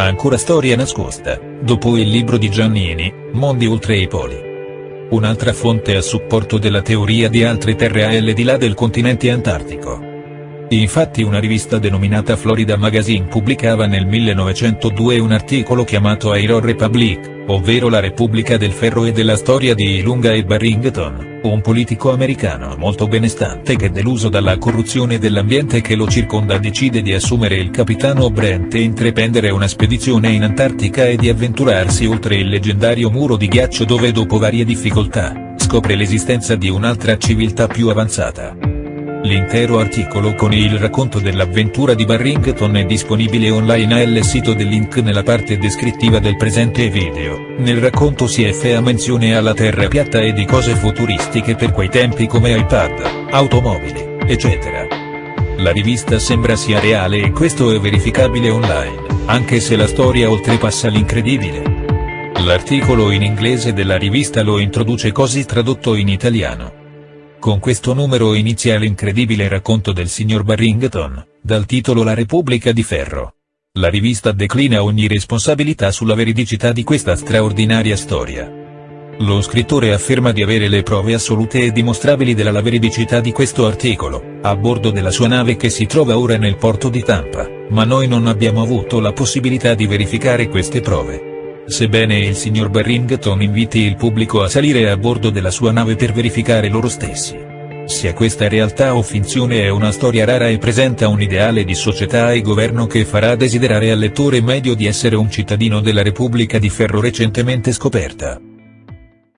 Ancora storia nascosta, dopo il libro di Giannini, Mondi oltre i poli. Un'altra fonte a supporto della teoria di altre terre al di là del continente antartico. Infatti una rivista denominata Florida Magazine pubblicava nel 1902 un articolo chiamato Iron Republic, ovvero la Repubblica del Ferro e della storia di Ilunga e Barrington, un politico americano molto benestante che deluso dalla corruzione dell'ambiente che lo circonda decide di assumere il capitano Brent e intraprendere una spedizione in Antartica e di avventurarsi oltre il leggendario muro di ghiaccio dove dopo varie difficoltà, scopre l'esistenza di un'altra civiltà più avanzata. L'intero articolo con il racconto dell'avventura di Barrington è disponibile online al sito del link nella parte descrittiva del presente video. Nel racconto si fa menzione alla terra piatta e di cose futuristiche per quei tempi come iPad, automobili, eccetera. La rivista sembra sia reale e questo è verificabile online, anche se la storia oltrepassa l'incredibile. L'articolo in inglese della rivista lo introduce così tradotto in italiano. Con questo numero inizia l'incredibile racconto del signor Barrington, dal titolo La Repubblica di Ferro. La rivista declina ogni responsabilità sulla veridicità di questa straordinaria storia. Lo scrittore afferma di avere le prove assolute e dimostrabili della veridicità di questo articolo, a bordo della sua nave che si trova ora nel porto di Tampa, ma noi non abbiamo avuto la possibilità di verificare queste prove sebbene il signor Barrington inviti il pubblico a salire a bordo della sua nave per verificare loro stessi. Sia questa realtà o finzione è una storia rara e presenta un ideale di società e governo che farà desiderare al lettore medio di essere un cittadino della Repubblica di Ferro recentemente scoperta.